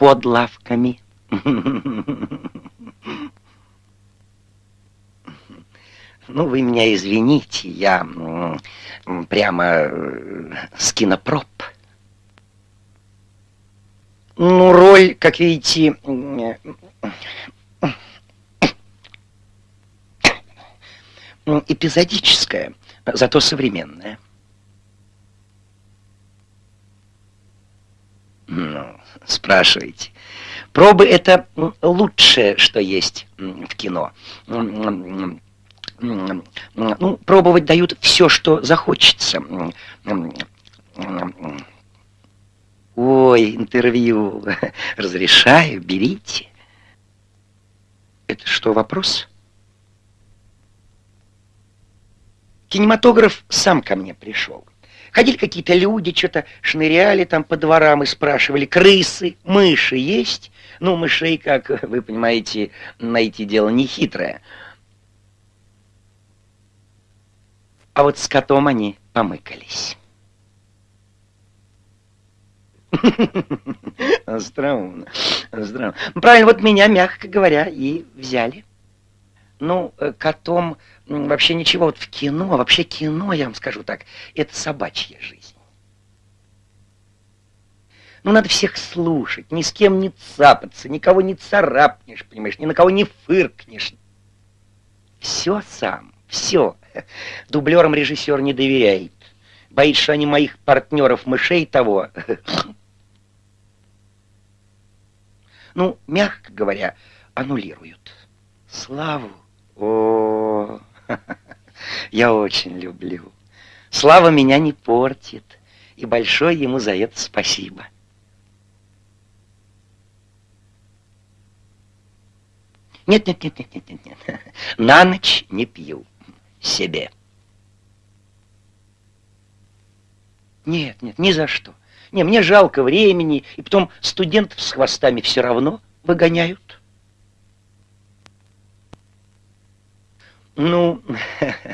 под лавками. Ну, вы меня извините, я прямо э, с кинопроб. Ну, роль, как видите, эпизодическая, зато современная. Спрашиваете. Пробы — это лучшее, что есть в кино. Ну, пробовать дают все, что захочется. Ой, интервью. Разрешаю, берите. Это что, вопрос? Кинематограф сам ко мне пришел. Ходили какие-то люди, что-то шныряли там по дворам и спрашивали, крысы, мыши есть? Ну, мышей, как вы понимаете, найти дело нехитрое. А вот с котом они помыкались. Остроумно, остроумно. Правильно, вот меня, мягко говоря, и взяли. Ну, э, котом вообще ничего. Вот в кино, вообще кино, я вам скажу так, это собачья жизнь. Ну, надо всех слушать, ни с кем не цапаться, никого не царапнешь, понимаешь, ни на кого не фыркнешь. Все сам, все. Дублерам режиссер не доверяет. Боится, что они моих партнеров мышей того. Ну, мягко говоря, аннулируют. Славу. О, я очень люблю. Слава меня не портит. И большое ему за это спасибо. Нет, нет, нет, нет, нет, нет, нет. На ночь не пью себе. Нет, нет, ни за что. Не, мне жалко времени, и потом студентов с хвостами все равно выгоняют. Ну,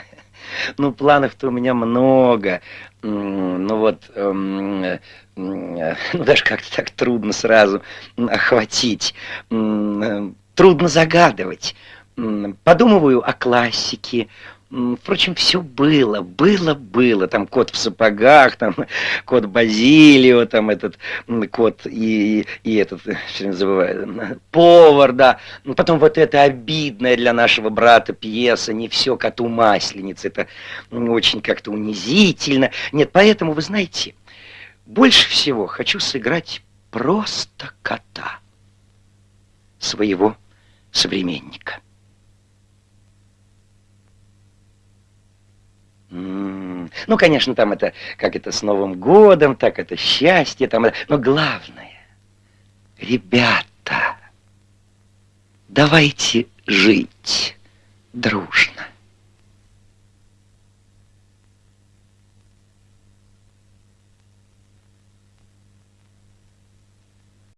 ну планов-то у меня много. Ну вот, эм, ну даже как-то так трудно сразу охватить. Трудно загадывать. Подумываю о классике, Впрочем, все было, было, было. Там кот в сапогах, там кот Базилио, там этот кот и, и этот, все забываю, повар, да. Ну, потом вот эта обидная для нашего брата пьеса «Не все коту масленица». Это очень как-то унизительно. Нет, поэтому, вы знаете, больше всего хочу сыграть просто кота своего современника. Ну, конечно, там это, как это с Новым годом, так это счастье, там, но главное, ребята, давайте жить дружно.